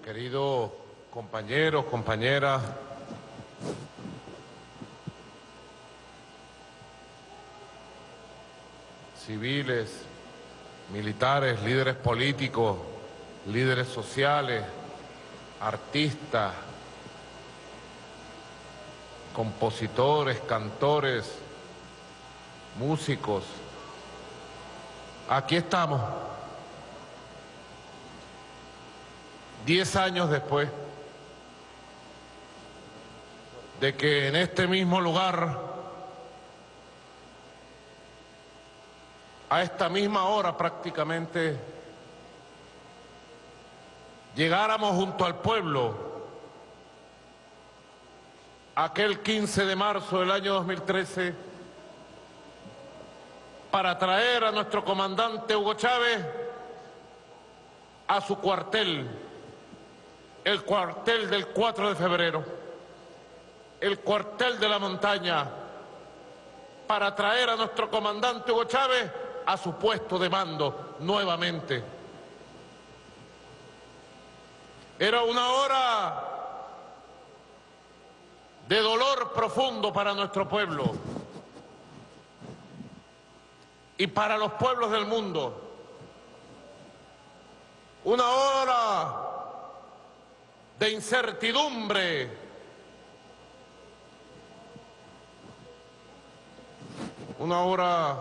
queridos compañeros, compañeras, civiles, militares, líderes políticos, líderes sociales, artistas, compositores, cantores, músicos. Aquí estamos, diez años después de que en este mismo lugar, a esta misma hora prácticamente, llegáramos junto al pueblo aquel 15 de marzo del año 2013 para traer a nuestro comandante Hugo Chávez a su cuartel, el cuartel del 4 de febrero, el cuartel de la montaña, para traer a nuestro comandante Hugo Chávez a su puesto de mando nuevamente. Era una hora de dolor profundo para nuestro pueblo y para los pueblos del mundo. Una hora de incertidumbre. Una hora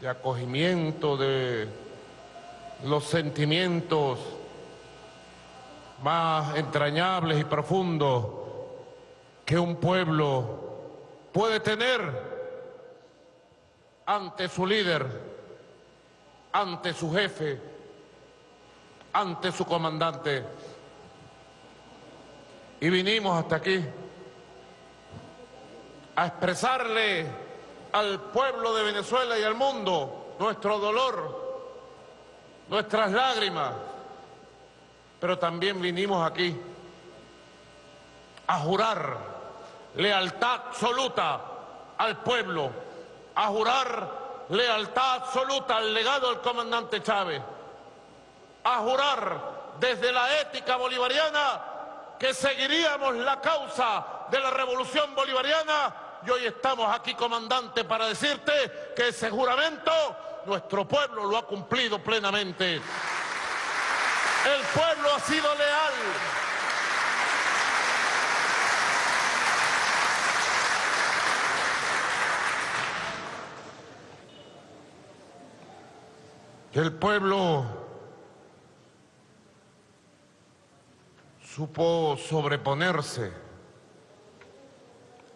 de acogimiento de los sentimientos más entrañables y profundos que un pueblo puede tener ante su líder, ante su jefe, ante su comandante. Y vinimos hasta aquí a expresarle al pueblo de Venezuela y al mundo nuestro dolor, nuestras lágrimas, pero también vinimos aquí a jurar lealtad absoluta al pueblo, a jurar lealtad absoluta al legado del comandante Chávez, a jurar desde la ética bolivariana que seguiríamos la causa de la revolución bolivariana y hoy estamos aquí, comandante, para decirte que ese juramento nuestro pueblo lo ha cumplido plenamente. El pueblo ha sido leal. El pueblo supo sobreponerse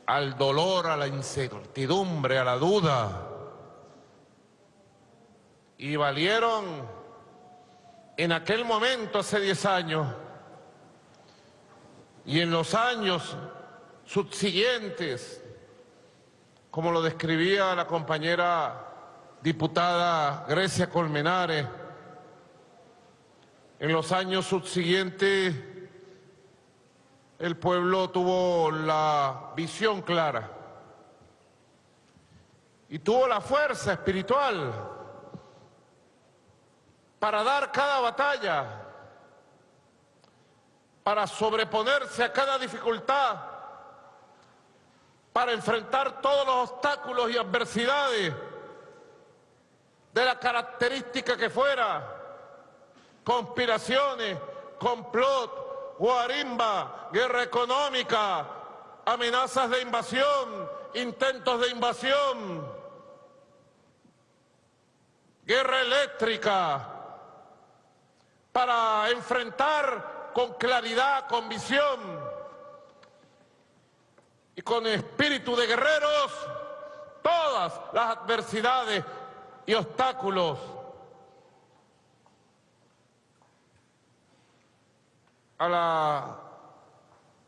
al dolor, a la incertidumbre, a la duda, y valieron en aquel momento, hace 10 años, y en los años subsiguientes, como lo describía la compañera diputada Grecia Colmenares, en los años subsiguientes el pueblo tuvo la visión clara y tuvo la fuerza espiritual para dar cada batalla, para sobreponerse a cada dificultad, para enfrentar todos los obstáculos y adversidades de la característica que fuera, conspiraciones, complot, guarimba, guerra económica, amenazas de invasión, intentos de invasión, guerra eléctrica, para enfrentar con claridad, con visión y con espíritu de guerreros todas las adversidades y obstáculos. A la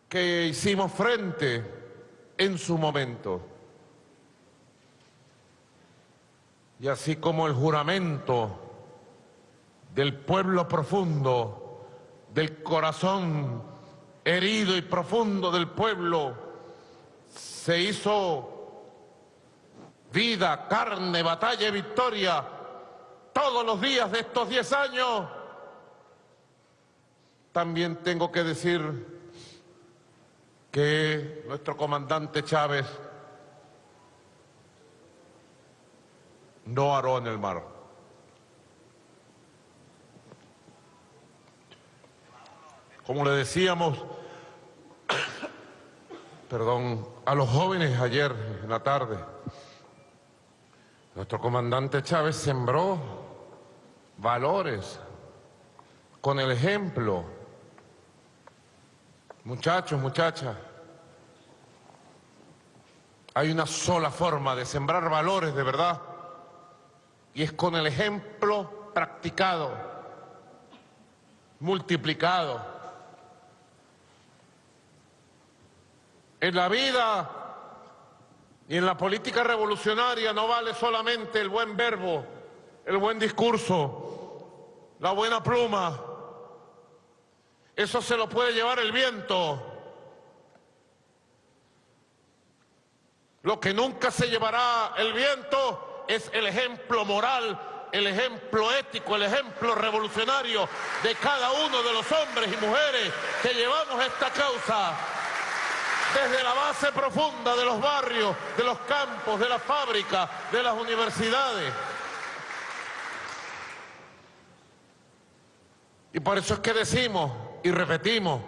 que hicimos frente en su momento. Y así como el juramento del pueblo profundo, del corazón herido y profundo del pueblo, se hizo vida, carne, batalla y victoria todos los días de estos 10 años, también tengo que decir que nuestro comandante Chávez no aró en el mar. Como le decíamos, perdón, a los jóvenes ayer en la tarde, nuestro comandante Chávez sembró valores con el ejemplo. Muchachos, muchachas, hay una sola forma de sembrar valores de verdad y es con el ejemplo practicado, multiplicado. En la vida y en la política revolucionaria no vale solamente el buen verbo, el buen discurso, la buena pluma. Eso se lo puede llevar el viento. Lo que nunca se llevará el viento es el ejemplo moral, el ejemplo ético, el ejemplo revolucionario de cada uno de los hombres y mujeres que llevamos esta causa desde la base profunda de los barrios, de los campos, de las fábricas, de las universidades. Y por eso es que decimos y repetimos,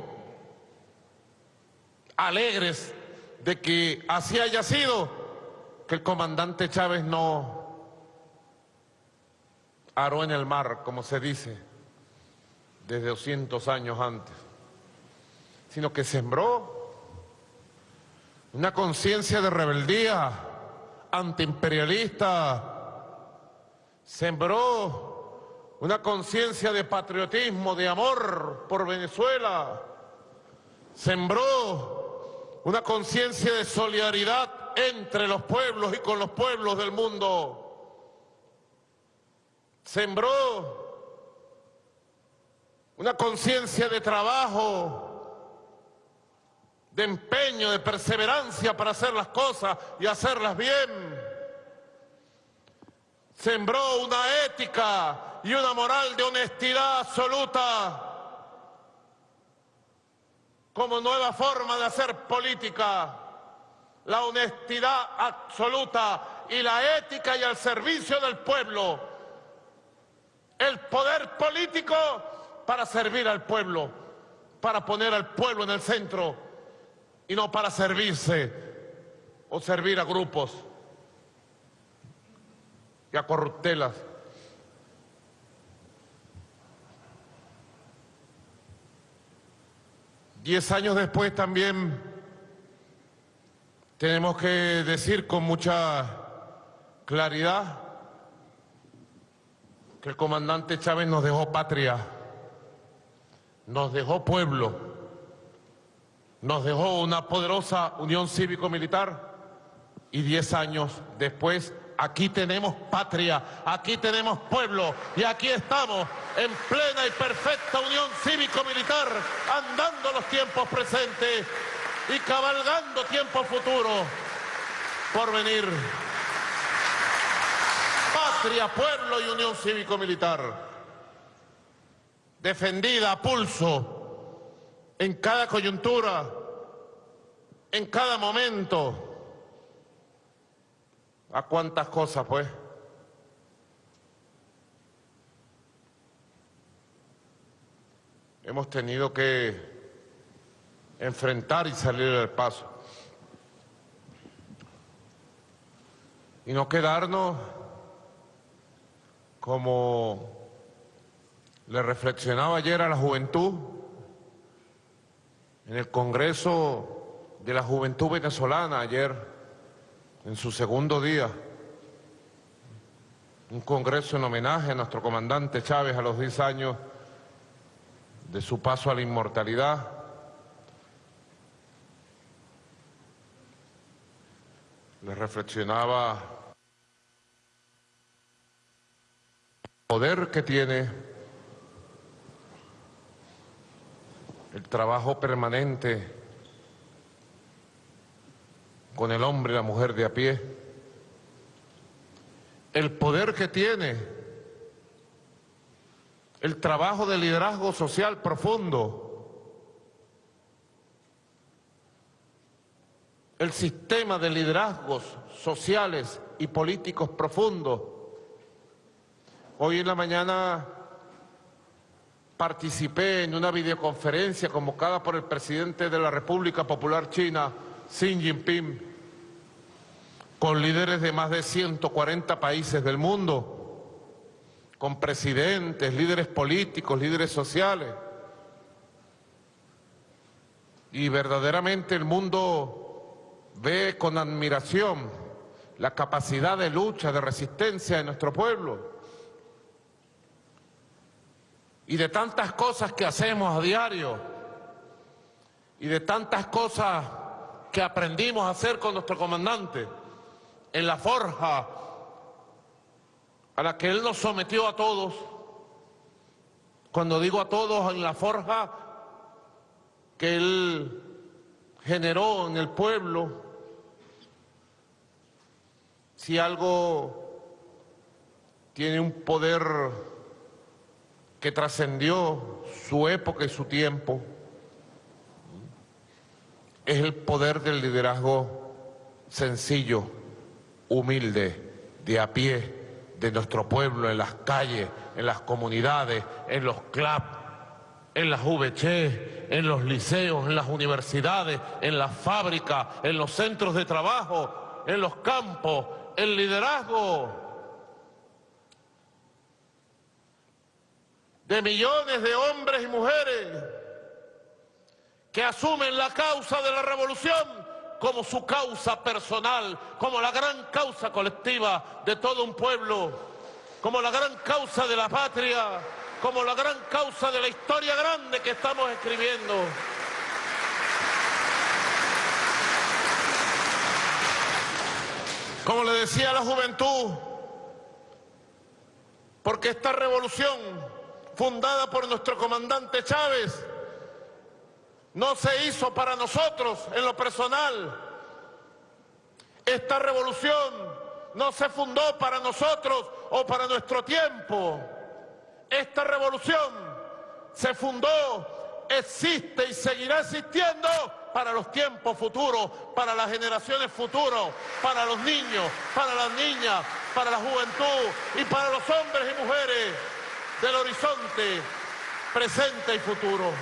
alegres de que así haya sido, que el comandante Chávez no aró en el mar, como se dice, desde 200 años antes, sino que sembró una conciencia de rebeldía antiimperialista, sembró una conciencia de patriotismo, de amor por Venezuela, sembró una conciencia de solidaridad entre los pueblos y con los pueblos del mundo, sembró una conciencia de trabajo, de empeño, de perseverancia para hacer las cosas y hacerlas bien. Sembró una ética y una moral de honestidad absoluta como nueva forma de hacer política. La honestidad absoluta y la ética y al servicio del pueblo. El poder político para servir al pueblo, para poner al pueblo en el centro y no para servirse o servir a grupos y a corruptelas. Diez años después también tenemos que decir con mucha claridad que el comandante Chávez nos dejó patria, nos dejó pueblo, nos dejó una poderosa unión cívico-militar y diez años después aquí tenemos patria, aquí tenemos pueblo y aquí estamos en plena y perfecta unión cívico-militar, andando los tiempos presentes y cabalgando tiempos futuros por venir. Patria, pueblo y unión cívico-militar, defendida a pulso en cada coyuntura, en cada momento. ¿A cuántas cosas, pues? Hemos tenido que enfrentar y salir del paso. Y no quedarnos como le reflexionaba ayer a la juventud, en el Congreso de la Juventud Venezolana ayer, en su segundo día, un congreso en homenaje a nuestro comandante Chávez a los 10 años de su paso a la inmortalidad. Le reflexionaba el poder que tiene el trabajo permanente con el hombre y la mujer de a pie, el poder que tiene el trabajo de liderazgo social profundo, el sistema de liderazgos sociales y políticos profundos. Hoy en la mañana participé en una videoconferencia convocada por el presidente de la República Popular China, Xi Jinping, con líderes de más de 140 países del mundo con presidentes, líderes políticos, líderes sociales. Y verdaderamente el mundo ve con admiración la capacidad de lucha, de resistencia de nuestro pueblo. Y de tantas cosas que hacemos a diario, y de tantas cosas que aprendimos a hacer con nuestro comandante en la forja a la que Él nos sometió a todos. Cuando digo a todos, en la forja que Él generó en el pueblo, si algo tiene un poder que trascendió su época y su tiempo, es el poder del liderazgo sencillo, humilde, de a pie, de nuestro pueblo en las calles, en las comunidades, en los clubs, en las VC, en los liceos, en las universidades, en las fábricas, en los centros de trabajo, en los campos, el liderazgo de millones de hombres y mujeres que asumen la causa de la revolución como su causa personal, como la gran causa colectiva de todo un pueblo, como la gran causa de la patria, como la gran causa de la historia grande que estamos escribiendo. Como le decía a la juventud, porque esta revolución fundada por nuestro comandante Chávez no se hizo para nosotros en lo personal. Esta revolución no se fundó para nosotros o para nuestro tiempo. Esta revolución se fundó, existe y seguirá existiendo para los tiempos futuros, para las generaciones futuras, para los niños, para las niñas, para la juventud y para los hombres y mujeres del horizonte presente y futuro.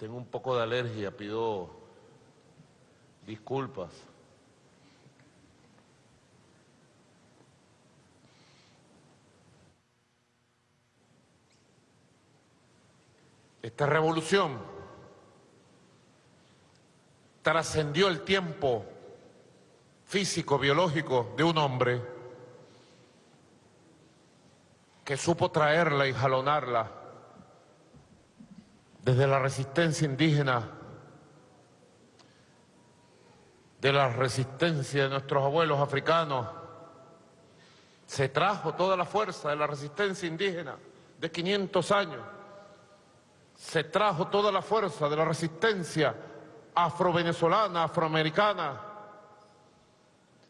Tengo un poco de alergia, pido disculpas. Esta revolución trascendió el tiempo físico, biológico de un hombre que supo traerla y jalonarla desde la resistencia indígena, de la resistencia de nuestros abuelos africanos, se trajo toda la fuerza de la resistencia indígena de 500 años, se trajo toda la fuerza de la resistencia afro-venezolana, afroamericana,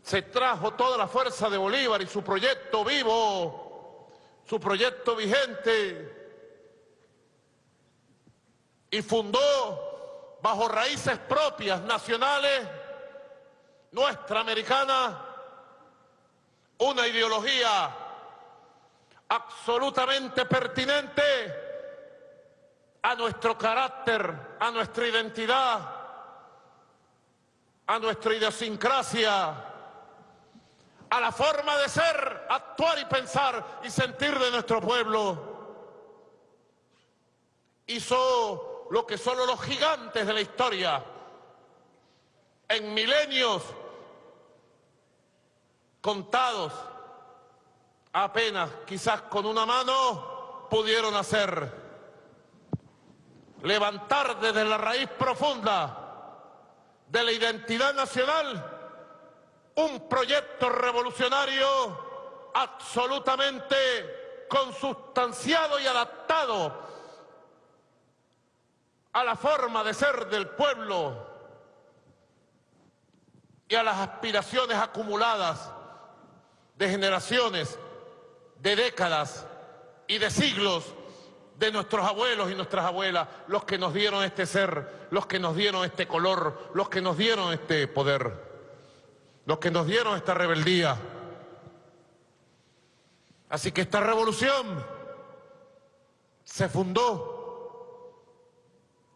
se trajo toda la fuerza de Bolívar y su proyecto vivo, su proyecto vigente, y fundó bajo raíces propias, nacionales, nuestra americana, una ideología absolutamente pertinente a nuestro carácter, a nuestra identidad, a nuestra idiosincrasia, a la forma de ser, actuar y pensar y sentir de nuestro pueblo. Hizo lo que solo los gigantes de la historia en milenios contados apenas quizás con una mano pudieron hacer. Levantar desde la raíz profunda de la identidad nacional un proyecto revolucionario absolutamente consustanciado y adaptado a la forma de ser del pueblo y a las aspiraciones acumuladas de generaciones, de décadas y de siglos de nuestros abuelos y nuestras abuelas, los que nos dieron este ser, los que nos dieron este color, los que nos dieron este poder, los que nos dieron esta rebeldía. Así que esta revolución se fundó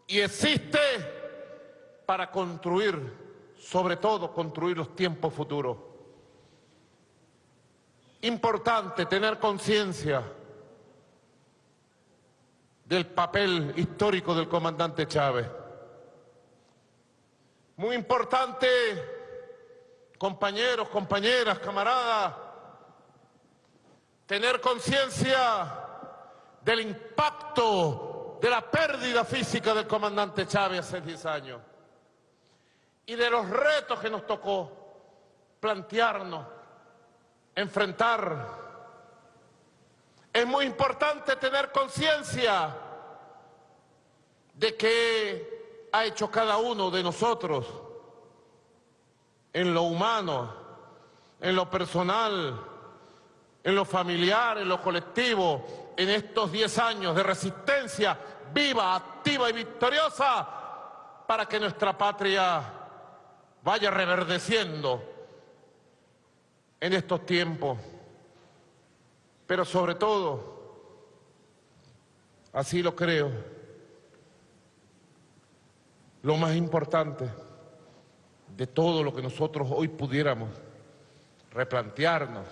y existe para construir, sobre todo construir los tiempos futuros. Importante tener conciencia del papel histórico del comandante Chávez. Muy importante, compañeros, compañeras, camaradas, tener conciencia del impacto de la pérdida física del comandante Chávez hace 10 años y de los retos que nos tocó plantearnos, enfrentar. Es muy importante tener conciencia de qué ha hecho cada uno de nosotros en lo humano, en lo personal, en lo familiar, en lo colectivo, en estos 10 años de resistencia viva, activa y victoriosa para que nuestra patria vaya reverdeciendo en estos tiempos. Pero sobre todo, así lo creo, lo más importante de todo lo que nosotros hoy pudiéramos replantearnos,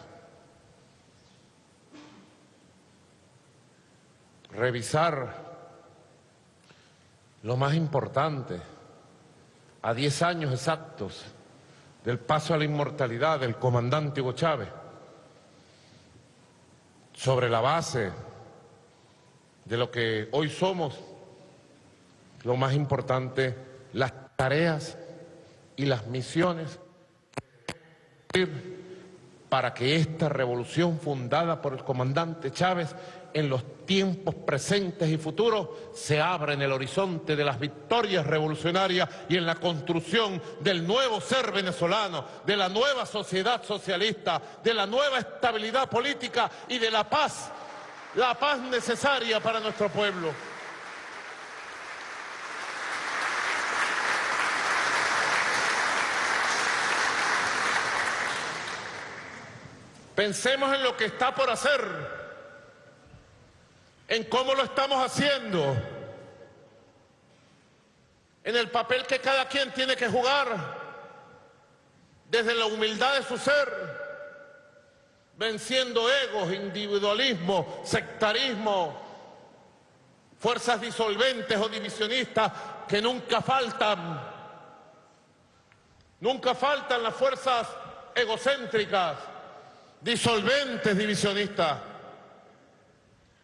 revisar lo más importante a 10 años exactos del paso a la inmortalidad del comandante Hugo Chávez, sobre la base de lo que hoy somos, lo más importante, las tareas y las misiones para que esta revolución fundada por el comandante Chávez en los tiempos presentes y futuros se abra en el horizonte de las victorias revolucionarias y en la construcción del nuevo ser venezolano, de la nueva sociedad socialista, de la nueva estabilidad política y de la paz, la paz necesaria para nuestro pueblo. Pensemos en lo que está por hacer en cómo lo estamos haciendo, en el papel que cada quien tiene que jugar, desde la humildad de su ser, venciendo egos, individualismo, sectarismo, fuerzas disolventes o divisionistas que nunca faltan. Nunca faltan las fuerzas egocéntricas, disolventes, divisionistas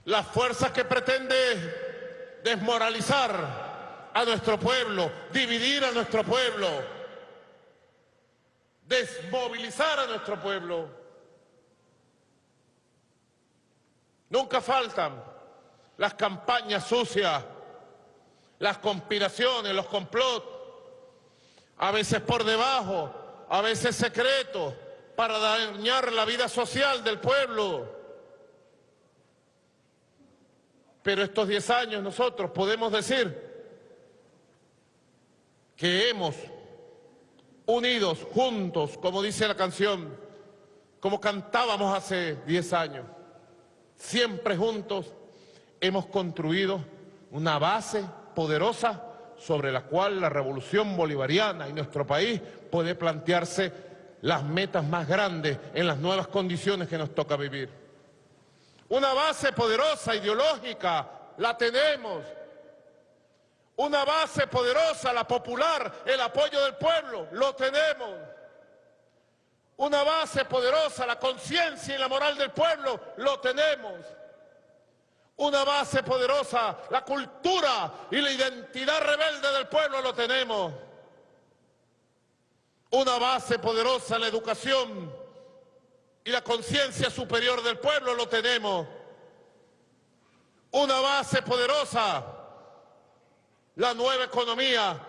las fuerzas que pretende desmoralizar a nuestro pueblo, dividir a nuestro pueblo, desmovilizar a nuestro pueblo. Nunca faltan las campañas sucias, las conspiraciones, los complots, a veces por debajo, a veces secretos, para dañar la vida social del pueblo. Pero estos 10 años nosotros podemos decir que hemos unidos, juntos, como dice la canción, como cantábamos hace 10 años, siempre juntos hemos construido una base poderosa sobre la cual la revolución bolivariana y nuestro país puede plantearse las metas más grandes en las nuevas condiciones que nos toca vivir. Una base poderosa ideológica, la tenemos. Una base poderosa, la popular, el apoyo del pueblo, lo tenemos. Una base poderosa, la conciencia y la moral del pueblo, lo tenemos. Una base poderosa, la cultura y la identidad rebelde del pueblo, lo tenemos. Una base poderosa, la educación, y la conciencia superior del pueblo lo tenemos. Una base poderosa, la nueva economía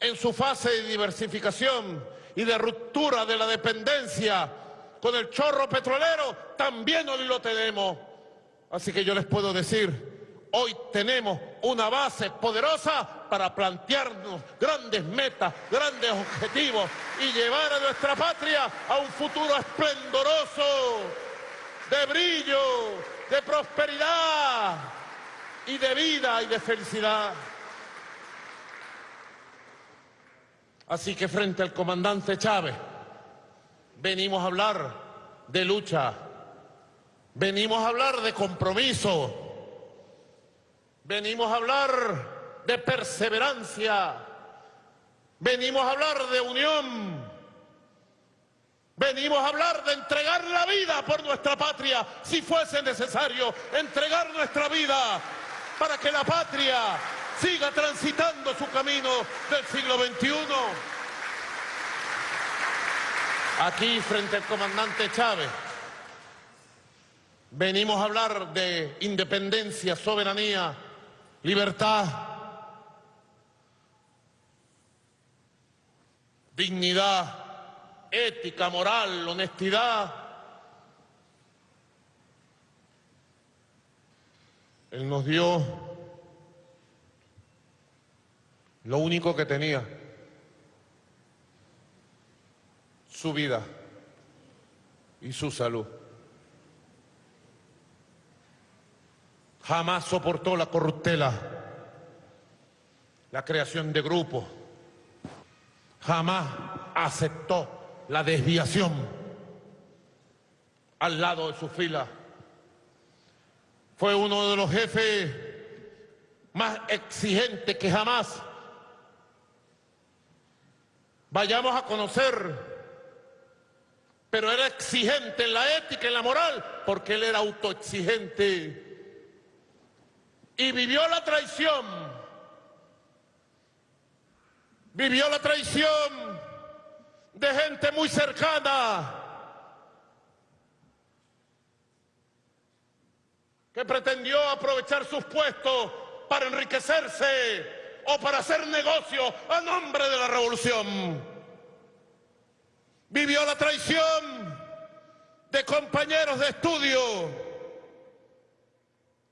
en su fase de diversificación y de ruptura de la dependencia con el chorro petrolero, también hoy lo tenemos. Así que yo les puedo decir, hoy tenemos una base poderosa para plantearnos grandes metas, grandes objetivos y llevar a nuestra patria a un futuro esplendoroso, de brillo, de prosperidad y de vida y de felicidad. Así que frente al comandante Chávez, venimos a hablar de lucha, venimos a hablar de compromiso, venimos a hablar de perseverancia, venimos a hablar de unión, venimos a hablar de entregar la vida por nuestra patria, si fuese necesario, entregar nuestra vida para que la patria siga transitando su camino del siglo XXI. Aquí, frente al comandante Chávez, venimos a hablar de independencia, soberanía, libertad, dignidad, ética, moral, honestidad. Él nos dio lo único que tenía, su vida y su salud. Jamás soportó la corruptela, la creación de grupos. Jamás aceptó la desviación al lado de su fila. Fue uno de los jefes más exigentes que jamás vayamos a conocer pero era exigente en la ética en la moral, porque él era autoexigente. Y vivió la traición. Vivió la traición de gente muy cercana. que pretendió aprovechar sus puestos para enriquecerse o para hacer negocio a nombre de la revolución vivió la traición de compañeros de estudio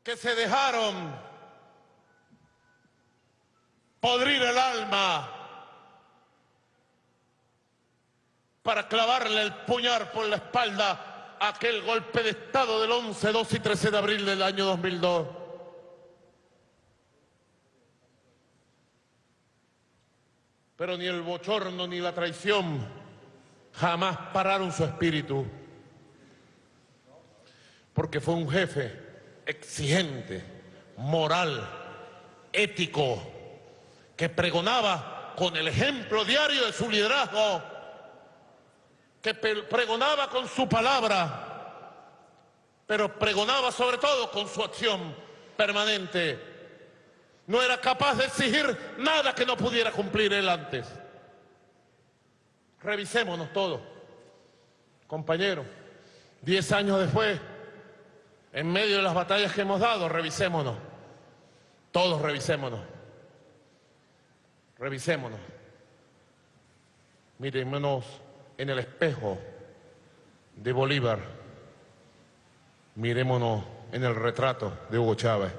que se dejaron podrir el alma para clavarle el puñal por la espalda a aquel golpe de Estado del 11, 2 y 13 de abril del año 2002. Pero ni el bochorno ni la traición jamás pararon su espíritu, porque fue un jefe exigente, moral, ético, que pregonaba con el ejemplo diario de su liderazgo, que pregonaba con su palabra, pero pregonaba sobre todo con su acción permanente. No era capaz de exigir nada que no pudiera cumplir él antes. Revisémonos todos, compañeros. Diez años después, en medio de las batallas que hemos dado, revisémonos. Todos revisémonos. Revisémonos. Mirémonos en el espejo de Bolívar. Mirémonos en el retrato de Hugo Chávez.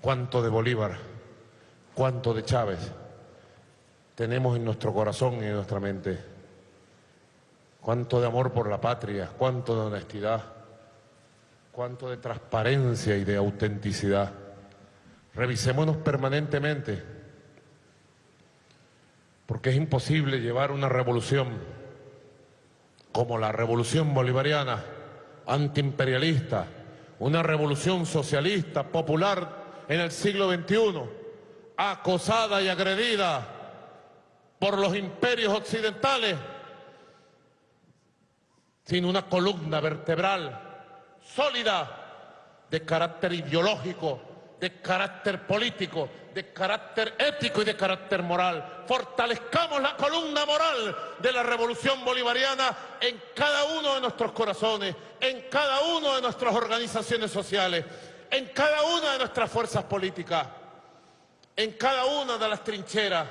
¿Cuánto de Bolívar? ¿Cuánto de Chávez? tenemos en nuestro corazón y en nuestra mente. Cuánto de amor por la patria, cuánto de honestidad, cuánto de transparencia y de autenticidad. Revisémonos permanentemente, porque es imposible llevar una revolución como la revolución bolivariana, antiimperialista, una revolución socialista, popular en el siglo XXI, acosada y agredida por los imperios occidentales, sin una columna vertebral sólida de carácter ideológico, de carácter político, de carácter ético y de carácter moral. Fortalezcamos la columna moral de la revolución bolivariana en cada uno de nuestros corazones, en cada una de nuestras organizaciones sociales, en cada una de nuestras fuerzas políticas. en cada una de las trincheras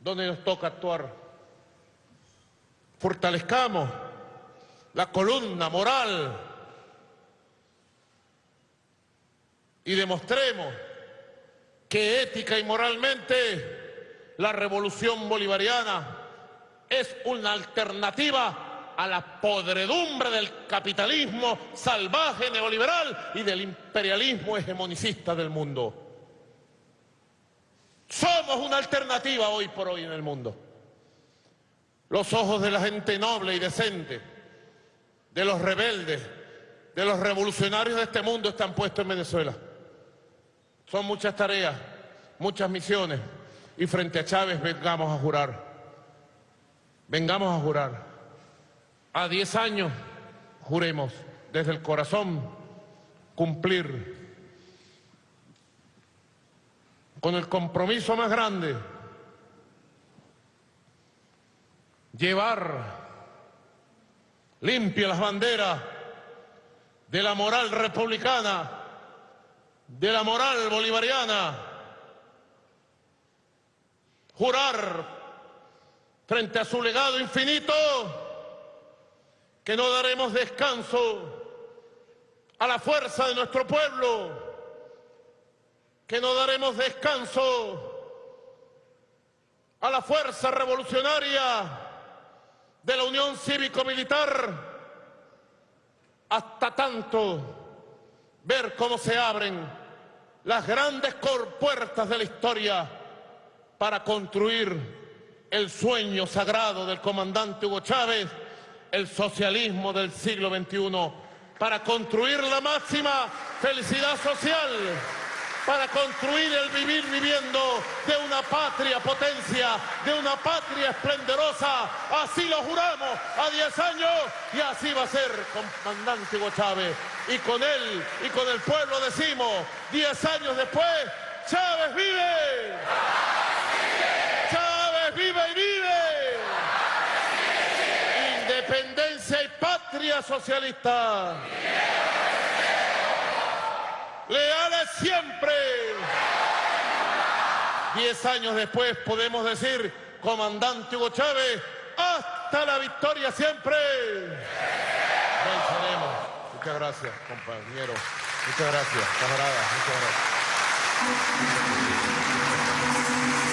donde nos toca actuar. Fortalezcamos la columna moral y demostremos que ética y moralmente la revolución bolivariana es una alternativa a la podredumbre del capitalismo salvaje neoliberal y del imperialismo hegemonicista del mundo. Somos una alternativa hoy por hoy en el mundo. Los ojos de la gente noble y decente, de los rebeldes, de los revolucionarios de este mundo están puestos en Venezuela. Son muchas tareas, muchas misiones y frente a Chávez vengamos a jurar. Vengamos a jurar. A diez años juremos desde el corazón cumplir con el compromiso más grande, llevar limpia las banderas de la moral republicana, de la moral bolivariana, jurar frente a su legado infinito que no daremos descanso a la fuerza de nuestro pueblo, que no daremos descanso a la fuerza revolucionaria de la Unión Cívico-Militar. Hasta tanto ver cómo se abren las grandes puertas de la historia para construir el sueño sagrado del comandante Hugo Chávez, el socialismo del siglo XXI, para construir la máxima felicidad social para construir el vivir viviendo de una patria potencia, de una patria esplendorosa. Así lo juramos a 10 años y así va a ser, comandante Hugo Chávez. Y con él y con el pueblo decimos, 10 años después, Chávez vive. Chávez vive y vive. Independencia y patria socialista leales siempre. Diez años después podemos decir, comandante Hugo Chávez, hasta la victoria siempre. Muchas gracias, compañero. Muchas gracias, camarada. Muchas gracias.